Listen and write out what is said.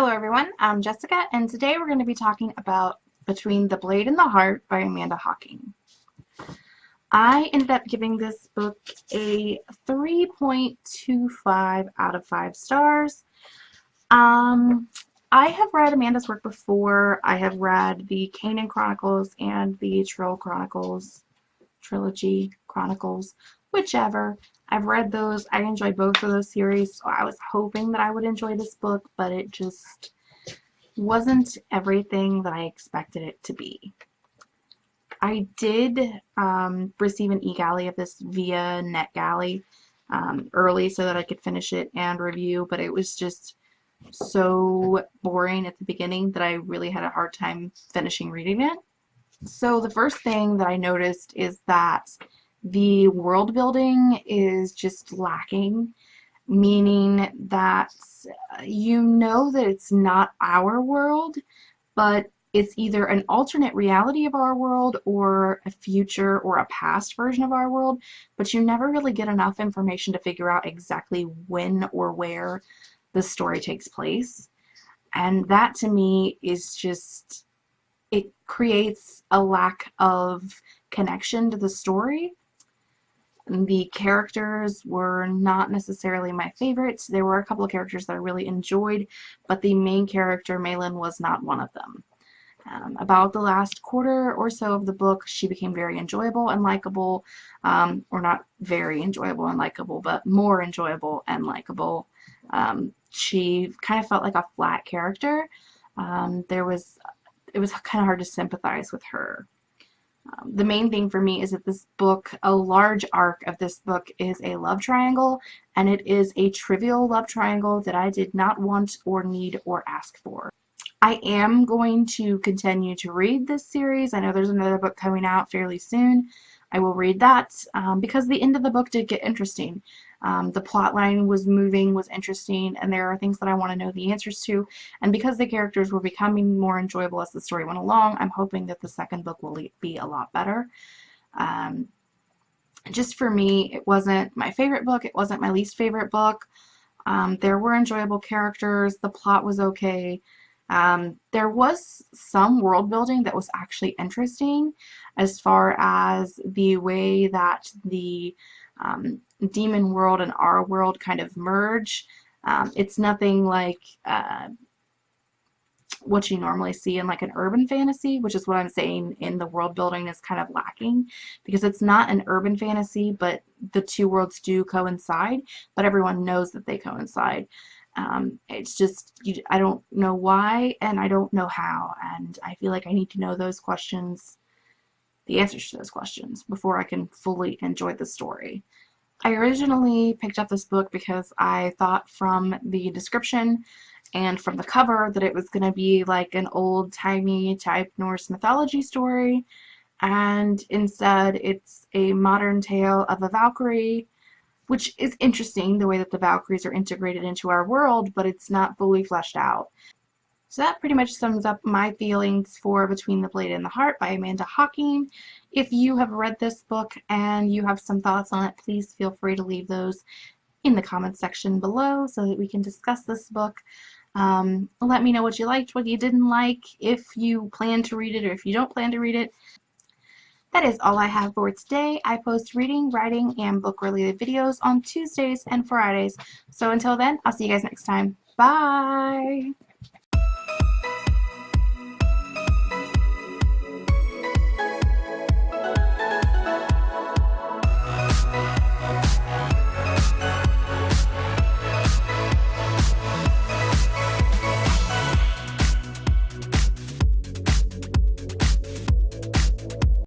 Hello everyone, I'm Jessica and today we're going to be talking about Between the Blade and the Heart by Amanda Hocking. I ended up giving this book a 3.25 out of 5 stars. Um, I have read Amanda's work before. I have read the Kanin Chronicles and the Trylle Chronicles, Trilogy Chronicles, whichever. I've read those. I enjoyed both of those series, so I was hoping that I would enjoy this book, but it just wasn't everything that I expected it to be. I did um, receive an e-galley of this via NetGalley um, early so that I could finish it and review, but it was just so boring at the beginning that I really had a hard time finishing reading it. So the first thing that I noticed is that the world building is just lacking, meaning that uh, you know that it's not our world, but it's either an alternate reality of our world or a future or a past version of our world, but you never really get enough information to figure out exactly when or where the story takes place. And that to me is just, it creates a lack of connection to the story the characters were not necessarily my favorites. There were a couple of characters that I really enjoyed, but the main character, Malin, was not one of them. Um, about the last quarter or so of the book, she became very enjoyable and likable, um, or not very enjoyable and likable, but more enjoyable and likable. Um, she kind of felt like a flat character. Um, there was, it was kind of hard to sympathize with her. The main thing for me is that this book, a large arc of this book is a love triangle, and it is a trivial love triangle that I did not want or need or ask for. I am going to continue to read this series. I know there's another book coming out fairly soon. I will read that um, because the end of the book did get interesting. Um, the plot line was moving, was interesting, and there are things that I want to know the answers to. And because the characters were becoming more enjoyable as the story went along, I'm hoping that the second book will be a lot better. Um, just for me, it wasn't my favorite book. It wasn't my least favorite book. Um, there were enjoyable characters. The plot was okay. Um, there was some world building that was actually interesting as far as the way that the um, demon world and our world kind of merge. Um, it's nothing like uh, what you normally see in like an urban fantasy, which is what I'm saying in the world building is kind of lacking because it's not an urban fantasy, but the two worlds do coincide, but everyone knows that they coincide. Um, it's just, you, I don't know why and I don't know how, and I feel like I need to know those questions, the answers to those questions, before I can fully enjoy the story. I originally picked up this book because I thought from the description and from the cover that it was going to be like an old-timey type Norse mythology story and instead it's a modern tale of a Valkyrie which is interesting the way that the Valkyries are integrated into our world but it's not fully fleshed out. So that pretty much sums up my feelings for Between the Blade and the Heart by Amanda Hocking. If you have read this book and you have some thoughts on it, please feel free to leave those in the comments section below so that we can discuss this book. Um, let me know what you liked, what you didn't like, if you plan to read it or if you don't plan to read it. That is all I have for today. I post reading, writing, and book-related videos on Tuesdays and Fridays. So until then, I'll see you guys next time. Bye!